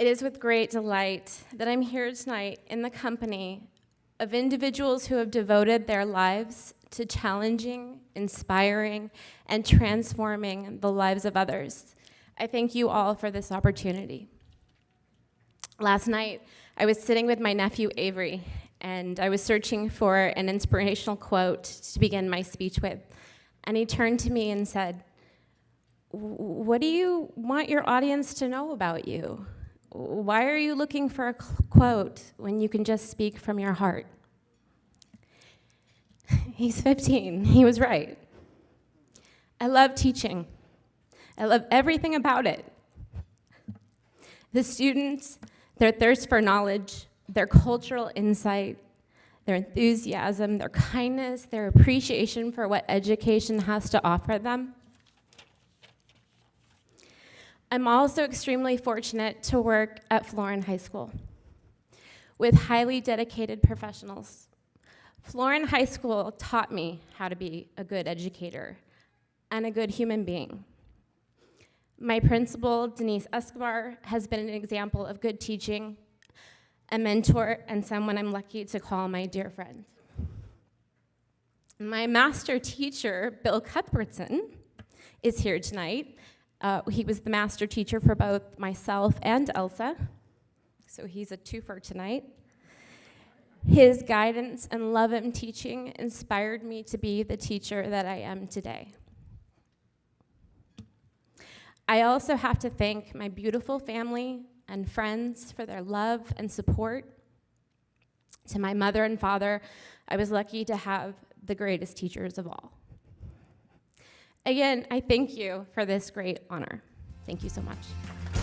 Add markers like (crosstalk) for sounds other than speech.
It is with great delight that I'm here tonight in the company of individuals who have devoted their lives to challenging, inspiring, and transforming the lives of others. I thank you all for this opportunity. Last night, I was sitting with my nephew Avery, and I was searching for an inspirational quote to begin my speech with. And he turned to me and said, What do you want your audience to know about you? Why are you looking for a quote when you can just speak from your heart? (laughs) He's 15. He was right. I love teaching. I love everything about it. The students, their thirst for knowledge, their cultural insight, their enthusiasm, their kindness, their appreciation for what education has to offer them. I'm also extremely fortunate to work at Florin High School with highly dedicated professionals. Florin High School taught me how to be a good educator and a good human being. My principal, Denise Escobar, has been an example of good teaching a mentor, and someone I'm lucky to call my dear friend. My master teacher, Bill Cuthbertson, is here tonight. Uh, he was the master teacher for both myself and Elsa, so he's a twofer tonight. His guidance and love in teaching inspired me to be the teacher that I am today. I also have to thank my beautiful family and friends for their love and support. To my mother and father, I was lucky to have the greatest teachers of all. Again, I thank you for this great honor. Thank you so much.